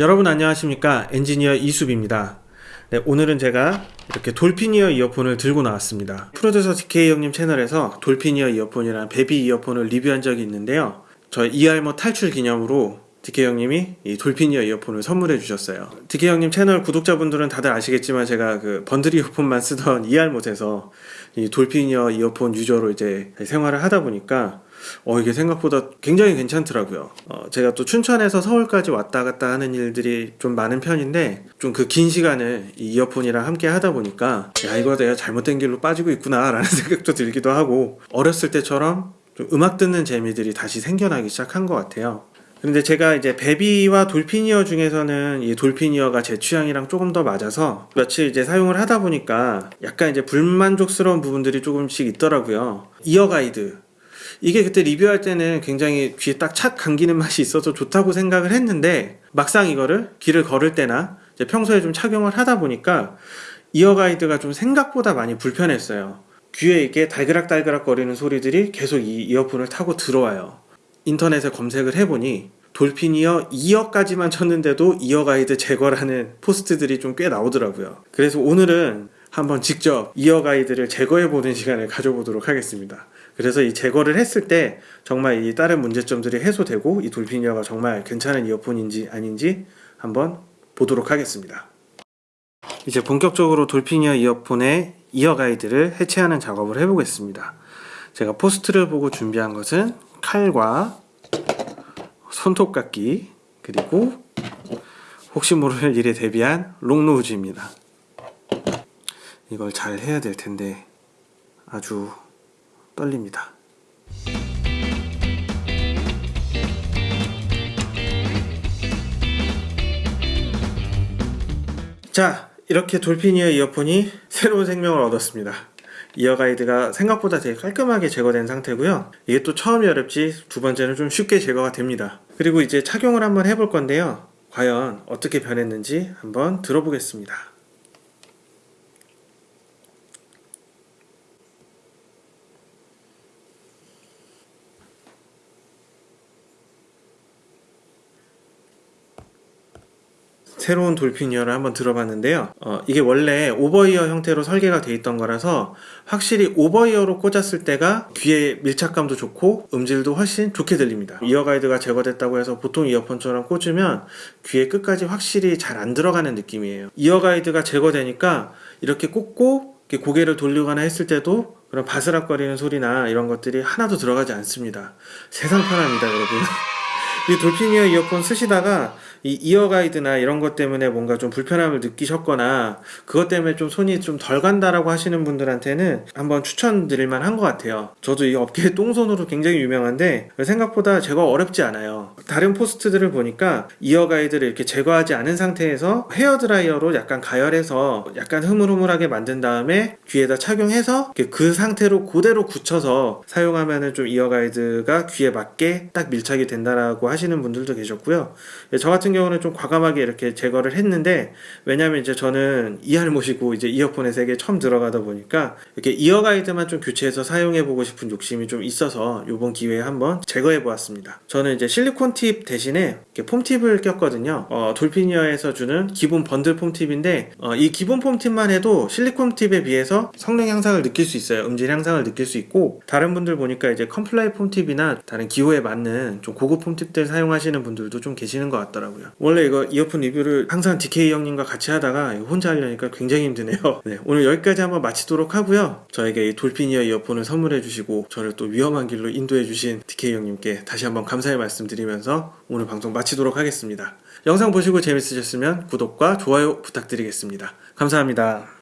여러분 안녕하십니까? 엔지니어 이수빈입니다. 네, 오늘은 제가 이렇게 돌피니어 이어폰을 들고 나왔습니다. 프로듀서 DK 형님 채널에서 돌피니어 이어폰이랑 베비 이어폰을 리뷰한 적이 있는데요. 저희 이알모 탈출 기념으로 DK 형님이 이 돌피니어 이어폰을 선물해 주셨어요. DK 형님 채널 구독자분들은 다들 아시겠지만 제가 그 번들 이어폰만 쓰던 이알못에서 이 돌피니어 이어폰 유저로 이제 생활을 하다 보니까 어 이게 생각보다 굉장히 괜찮더라고요. 어, 제가 또 춘천에서 서울까지 왔다 갔다 하는 일들이 좀 많은 편인데 좀 그 긴 시간을 이 이어폰이랑 함께 하다 보니까 야 이거 내가 잘못된 길로 빠지고 있구나 라는 생각도 들기도 하고 어렸을 때처럼 좀 음악 듣는 재미들이 다시 생겨나기 시작한 것 같아요. 근데 제가 이제 베비와 돌피니어 중에서는 이 돌피니어가 제 취향이랑 조금 더 맞아서 며칠 이제 사용을 하다 보니까 약간 이제 불만족스러운 부분들이 조금씩 있더라고요. 이어 가이드 이게 그때 리뷰할 때는 굉장히 귀에 딱 착 감기는 맛이 있어서 좋다고 생각을 했는데 막상 이거를 길을 걸을 때나 평소에 좀 착용을 하다 보니까 이어 가이드가 좀 생각보다 많이 불편했어요. 귀에 이게 달그락달그락 거리는 소리들이 계속 이 이어폰을 타고 들어와요. 인터넷에 검색을 해보니 돌핀 이어 2어까지만 쳤는데도 이어 가이드 제거라는 포스트들이 좀 꽤 나오더라고요. 그래서 오늘은 한번 직접 이어 가이드를 제거해보는 시간을 가져보도록 하겠습니다. 그래서 이 제거를 했을 때 정말 이 다른 문제점들이 해소되고 이 돌피니어가 정말 괜찮은 이어폰인지 아닌지 한번 보도록 하겠습니다. 이제 본격적으로 돌피니어 이어폰의 이어 가이드를 해체하는 작업을 해보겠습니다. 제가 포스트를 보고 준비한 것은 칼과 손톱깎이 그리고 혹시 모를 일에 대비한 롱노우즈입니다. 이걸 잘 해야 될 텐데 아주 떨립니다. 자, 이렇게 돌피니어 이어폰이 새로운 생명을 얻었습니다. 이어 가이드가 생각보다 되게 깔끔하게 제거된 상태고요. 이게 또 처음이 어렵지 두 번째는 좀 쉽게 제거가 됩니다. 그리고 이제 착용을 한번 해볼 건데요. 과연 어떻게 변했는지 한번 들어보겠습니다. 새로운 돌핀이어를 한번 들어봤는데요. 어, 이게 원래 오버이어 형태로 설계가 되어 있던 거라서 확실히 오버이어로 꽂았을 때가 귀에 밀착감도 좋고 음질도 훨씬 좋게 들립니다. 이어 가이드가 제거됐다고 해서 보통 이어폰처럼 꽂으면 귀에 끝까지 확실히 잘 안 들어가는 느낌이에요. 이어 가이드가 제거되니까 이렇게 꽂고 이렇게 고개를 돌리거나 했을 때도 그런 바스락거리는 소리나 이런 것들이 하나도 들어가지 않습니다. 세상 편합니다 여러분 이 Dolphin Ear 이어폰 쓰시다가 이 ear guide나 이런 것 때문에 뭔가 좀 불편함을 느끼셨거나 그것 때문에 좀 손이 좀 덜 간다라고 하시는 분들한테는 한번 추천드릴 만한 것 같아요. 저도 이 업계 똥손으로 굉장히 유명한데 생각보다 제거 어렵지 않아요. 다른 포스트들을 보니까 ear guide를 이렇게 제거하지 않은 상태에서 헤어 드라이어로 약간 가열해서 약간 흐물흐물하게 만든 다음에 귀에다 착용해서 그 상태로 그대로 굳혀서 사용하면은 좀 ear guide가 귀에 맞게 딱 밀착이 된다라고 하시는 분들도 계셨고요. 저 같은 경우는 좀 과감하게 이렇게 제거를 했는데 왜냐면 이제 저는 이할 모시고 이제 이어폰의 세계에 처음 들어가다 보니까 이렇게 ear guide만 좀 교체해서 사용해 보고 싶은 욕심이 좀 있어서 이번 기회에 한번 제거해 보았습니다. 저는 이제 실리콘 팁 대신에 foam tip을 꼈거든요. 어, Dolphin Ear에서 주는 기본 bundle foam tip인데 어, 이 기본 foam tip만 해도 실리콘 팁에 비해서 성능 향상을 느낄 수 있어요. 음질 향상을 느낄 수 있고 다른 분들 보니까 이제 Comply foam tip이나 다른 기호에 맞는 좀 고급 foam tip들 사용하시는 분들도 좀 계시는 것 같더라고요. 원래 이거 이어폰 리뷰를 항상 DK 형님과 같이 하다가 혼자 하려니까 굉장히 힘드네요. 네, 오늘 여기까지 한번 마치도록 하고요. 저에게 이 Dolphin Ear 이어폰을 선물해 주시고 저를 또 위험한 길로 인도해 주신 DK 형님께 다시 한번 감사의 말씀 드리면서 오늘 방송 마치도록 하겠습니다. 영상 보시고 재밌으셨으면 구독과 좋아요 부탁드리겠습니다. 감사합니다